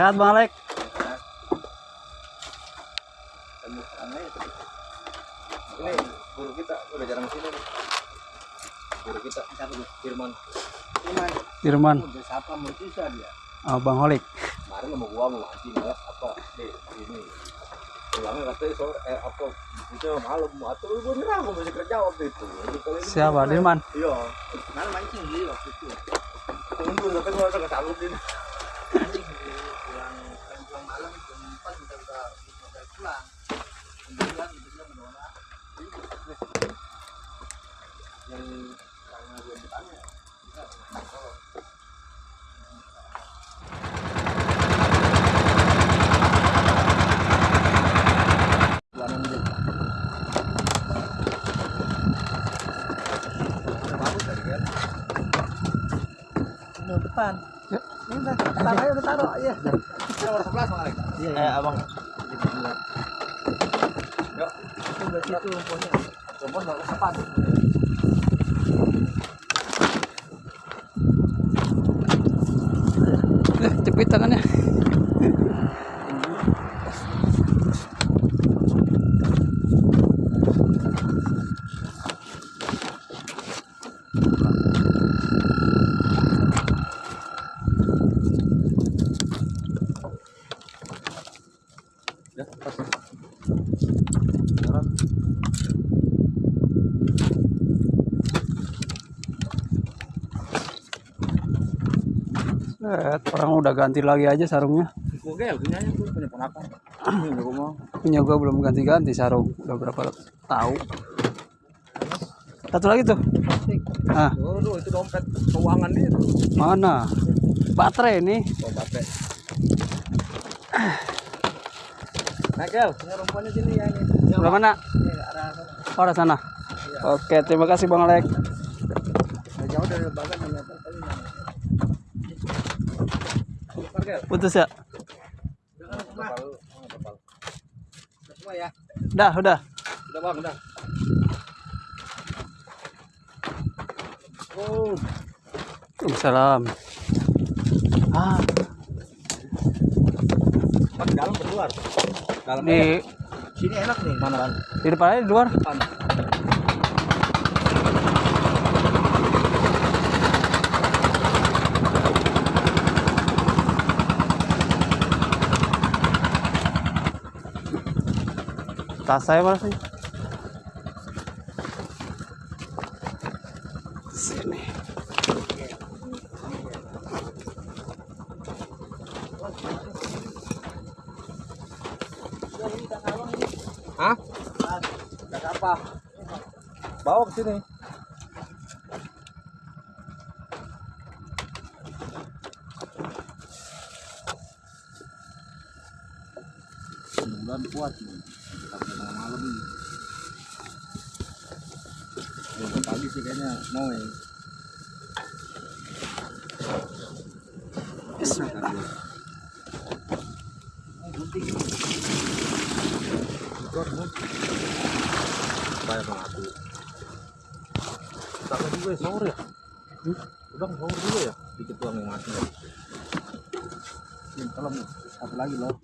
Sehat Bang Alek? Ini guru kita udah jarang sini. Guru kita Firman. Firman. Udah siapa mau susah dia. Oh, Bang Holik. Kemarin sama gua mau anjing ya apa deh ini. Pulangnya katanya sore eh apa itu malam atau gua nyerah gua masih kerja waktu itu. Siapa? Firman. Iya. Mana mancing dia waktu itu. Tunggu tapi gua udah kesalut ini. anjing pulang pulang malam jam empat kita udah udah pulang kemudian kemudian menolak Yang karena gua ditanya. Kita nggak tahu. Bulanan dia. Bagus tadi kan. Ini depan Ya. ini udah taruh aja udah taruh iya Nomor 11 Bang Alek. iya Eh, abang. Yuk, itu rumput kesepat. Eh, cepit tangannya. Ya. Set, orang udah ganti lagi aja sarungnya. Gue punya ponakan. Punya gua belum ganti-ganti sarung. Udah berapa tahu. Satu lagi tuh. Ah, Waduh, itu dompet keuangan dia tuh. mana? Baterai ini. Oh, baterai. Nah, gel, punya rumpuannya sini ya ini. Sebelah mana? ini arah sana Oh, arah sana. Oke, terima kasih Bang Alek. Nggak jauh dari tadi. Putus ya? Semua ya Udah, udah. Udah, Bang, udah. Oh, Waalaikumsalam. Ah, pas dalam keluar. Dalam di sini enak nih mana kan? di depan aja di luar. Depan. Tas saya mana sih? Sini. Hah? Gas apa? Bawa ke sini. Mudah-mudahan kuat nih. Sampai tengah malam nih. Besok pagi sih kayaknya mau ya. Bayar sama aku. Tak juga ya, sahur ya? Udah sahur juga ya? Dikit doang yang mati. Ini kalau satu lagi loh.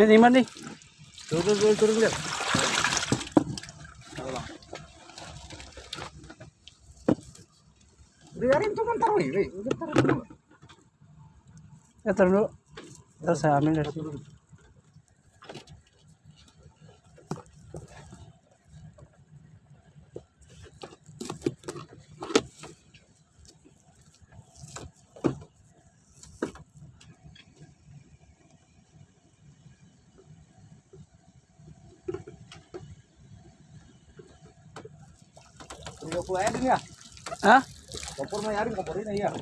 Ini mana nih? Turun, turun, turun, lihat. Biarin tuh kan taruh ini. Taruh dulu. Ya taruh dulu. Terus saya ambil dari sini. Tiga puluh aja. Hah? Kompor mah yarin kompor ini ya.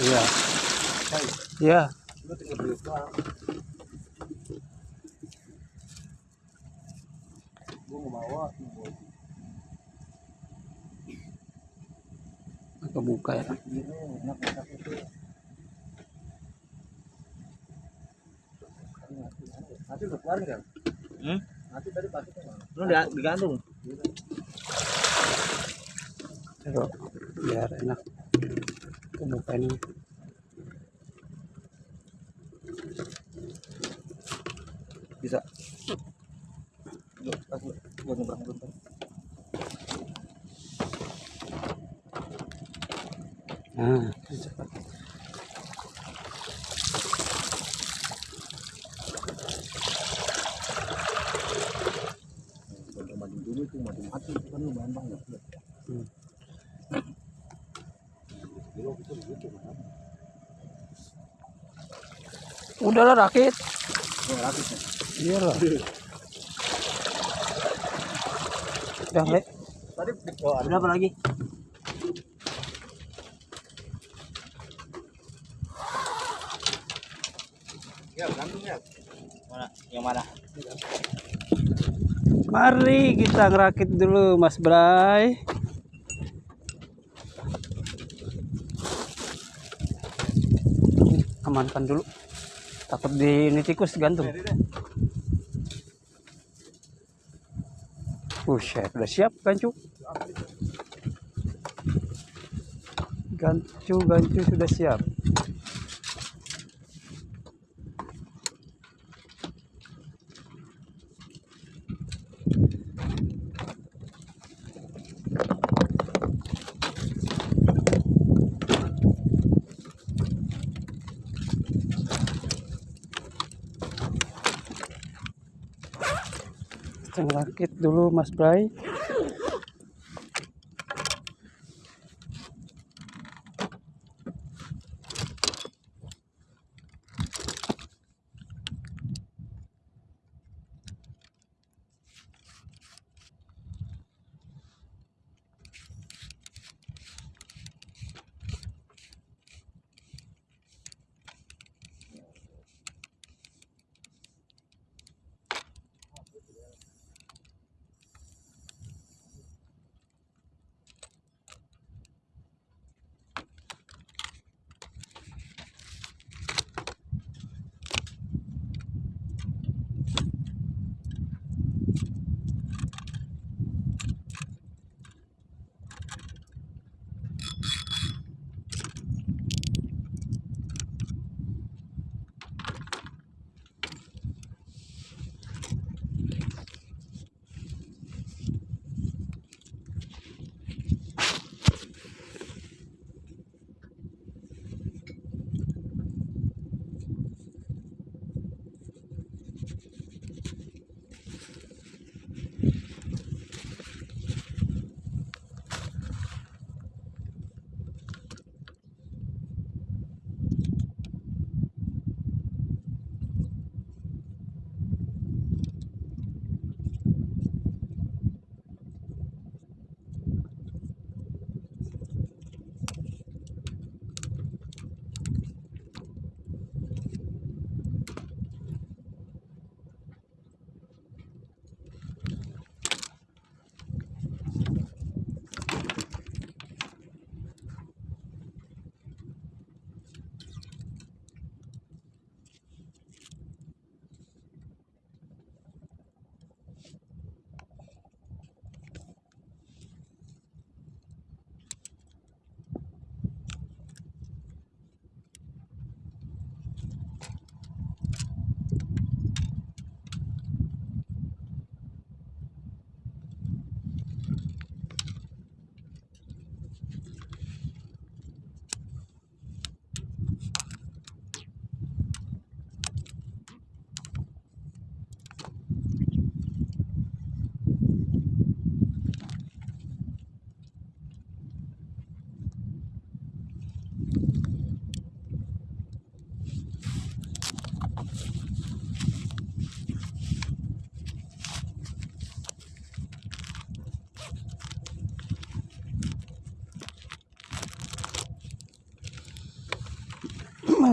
Iya. Iya. Lu tinggal beli doang. Gua mau bawa. mau bawa. Kebuka ya. Nanti udah keluar kan? Hmm? Nanti tadi pasuknya mana? Lu di- digantung. Taruh biar enak. Kebuka ini. Bisa. Gua nyebrang dulu. Nah, cepat. Dulu mati itu kan lu bahan banget. Hmm. Udahlah rakit. Oh, rakit ya. Iya lah. Udah, Le. Tadi ada apa lagi? ya ya. Mana? Yang mana? Mari kita ngerakit dulu Mas Bray. Amankan dulu. Takut di ini tikus gantung. Buset, udah siap gancu. Gancu, gancu sudah siap. Ngerakit dulu Mas Bray.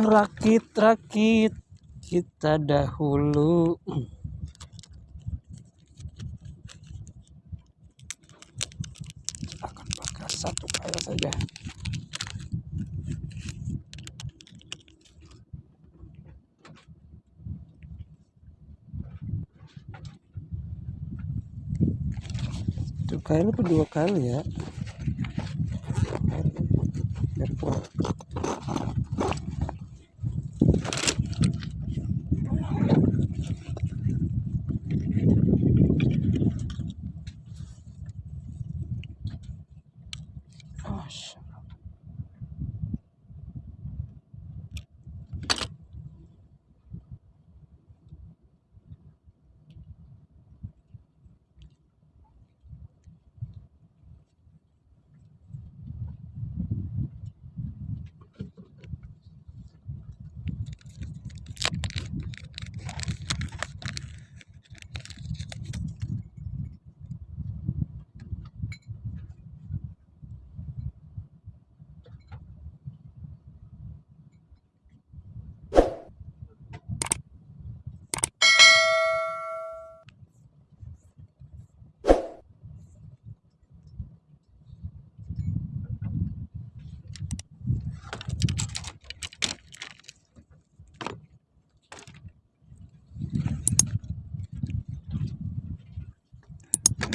Merakit-rakit kita dahulu. Akan pakai satu kail saja. Satu kali apa dua kali ya flesh.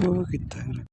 Oh, kita